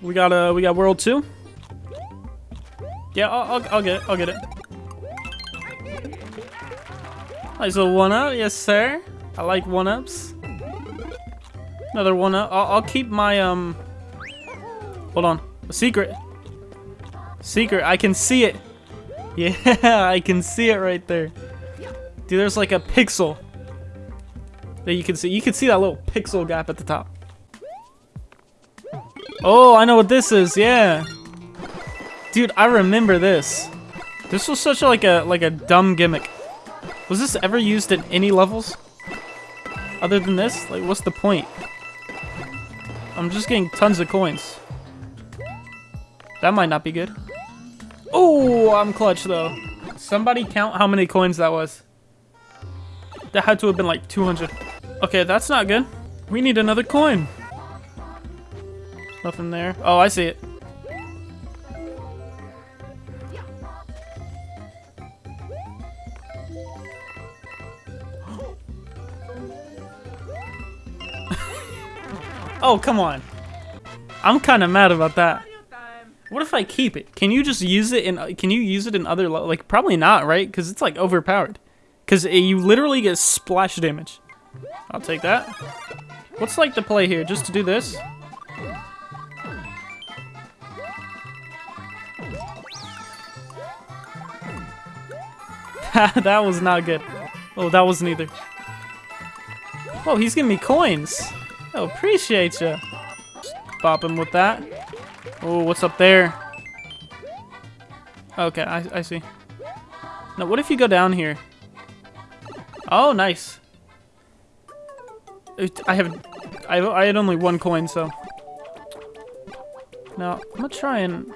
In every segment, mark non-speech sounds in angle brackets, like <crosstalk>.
We got uh, we got world two. Yeah, I'll, I'll, I'll get it. I'll get it. Nice little one up, yes sir. I like one ups. Another one up. I'll, I'll keep my um. Hold on, a secret. Secret. I can see it. <laughs> Yeah, I can see it right there. Dude, there's like a pixel that you can see. You can see that little pixel gap at the top. Oh, I know what this is. Yeah. Dude, I remember this. This was such a, like a like a dumb gimmick. Was this ever used in any levels? Other than this? Like, what's the point? I'm just getting tons of coins. That might not be good. Oh, I'm clutch though. Somebody count how many coins that was. That had to have been like 200. Okay, that's not good. We need another coin. Nothing there. Oh, I see it. <laughs> oh, come on. I'm kind of mad about that. What if I keep it? Can you just use it in? Can you use it in other like? Probably not, right? Because it's like overpowered. Because you literally get splash damage. I'll take that. What's like the play here? Just to do this? <laughs> that was not good. Oh, that wasn't either. Oh, he's giving me coins. Oh, appreciate you. Bop him with that. Oh, what's up there? Okay, I, I see. Now, what if you go down here? Oh, nice. I have, I, I had only one coin, so. Now, I'm gonna try and...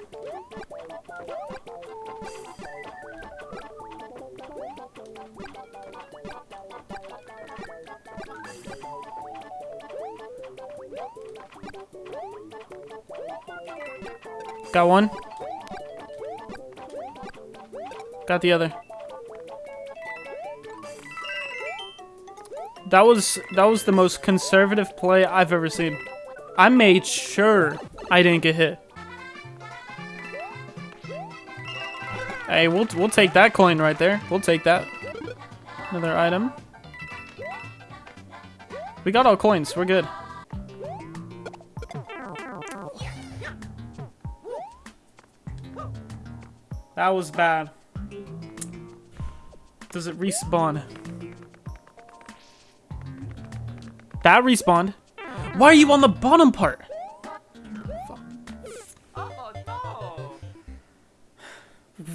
Got one. Got the other. That was that was the most conservative play I've ever seen. I made sure I didn't get hit. Hey, we'll we'll take that coin right there. We'll take that. Another item. We got all coins. We're good. That was bad. Does it respawn? That respawned. Why are you on the bottom part?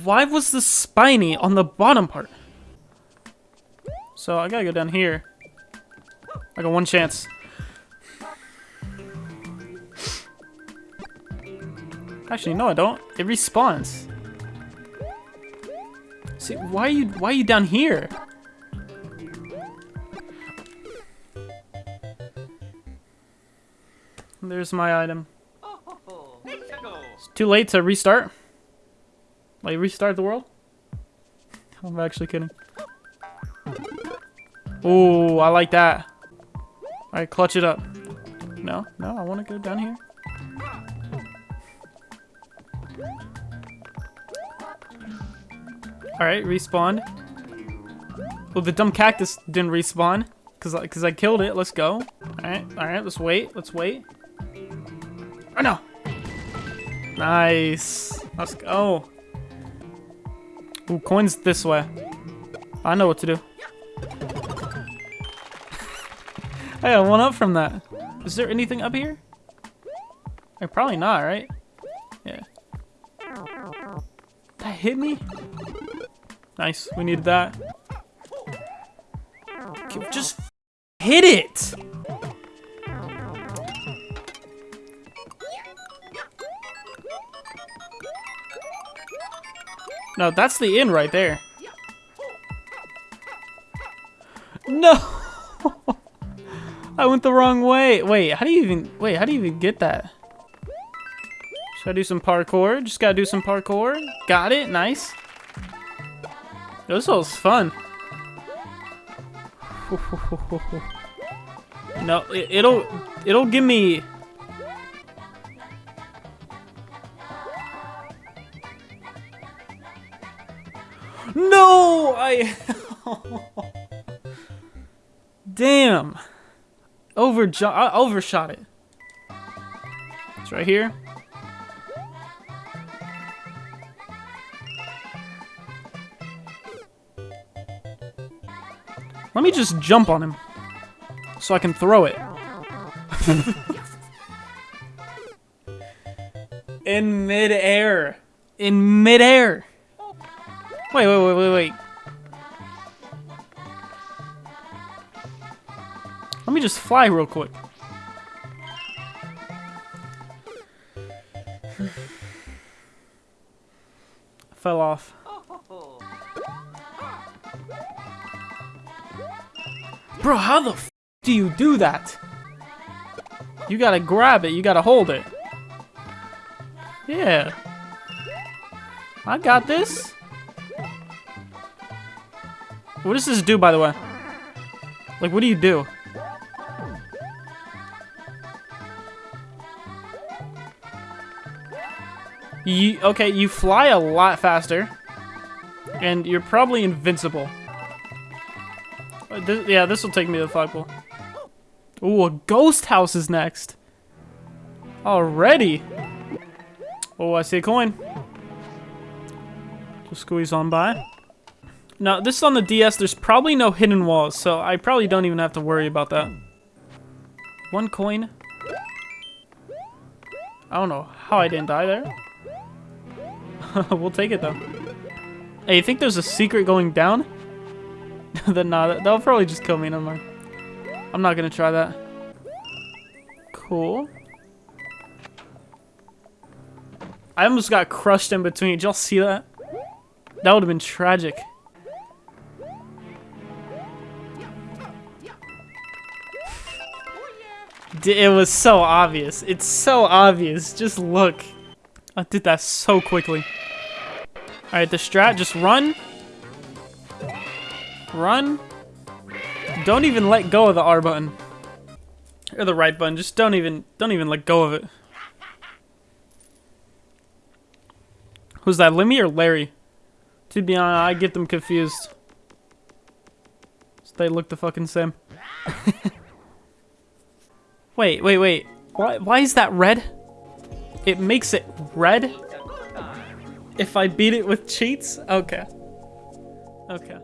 Why was the spiny on the bottom part? So I gotta go down here. I got one chance. Actually, no, I don't. It respawns. See, why are you why are you down here? There's my item. It's too late to restart. Like restart the world? I'm actually kidding. Oh, I like that. Alright, clutch it up. No, no, I want to go down here. Alright, respawn. Well, the dumb cactus didn't respawn. Cause, cause I killed it. Let's go. Alright, alright, let's wait. Let's wait. Oh no! Nice. Let's go. Ooh, coins this way. I know what to do. <laughs> I got one up from that. Is there anything up here? Eh, probably not, right? Yeah. That hit me? Nice. We needed that. Just hit it! No, that's the inn right there. No! <laughs> I went the wrong way. Wait, how do you even... Wait, how do you even get that? Should I do some parkour? Just gotta do some parkour. Got it. Nice. This was fun. No, it, it'll it'll give me No, I <laughs> Damn. Over I overshot it. It's right here. Let me just jump on him. So I can throw it. <laughs> In midair. In midair. Wait, wait, wait, wait, wait. Let me just fly real quick. <sighs> Fell off. Bro, how the f do you do that? You gotta grab it, you gotta hold it. Yeah. I got this. What does this do, by the way? Like, what do you do? You, okay, you fly a lot faster. And you're probably invincible. This, yeah, this will take me to the flagpole. Ooh, a ghost house is next. Already. Oh, I see a coin. Just squeeze on by. Now, this is on the DS. There's probably no hidden walls, so I probably don't even have to worry about that. One coin. I don't know how I didn't die there. <laughs> we'll take it, though. Hey, you think there's a secret going down? <laughs> then nah, they'll probably just kill me, never mind. I'm not gonna try that. Cool. I almost got crushed in between. Did y'all see that? That would have been tragic. It was so obvious. It's so obvious. Just look. I did that so quickly. Alright, the strat, just run. Run. Don't even let go of the R button. Or the right button. Just don't even don't even let go of it. Who's that, Lemmy or Larry? To be honest, I get them confused. They look the fucking same. <laughs> wait, wait, wait. Why, why is that red? It makes it red? If I beat it with cheats? Okay. Okay.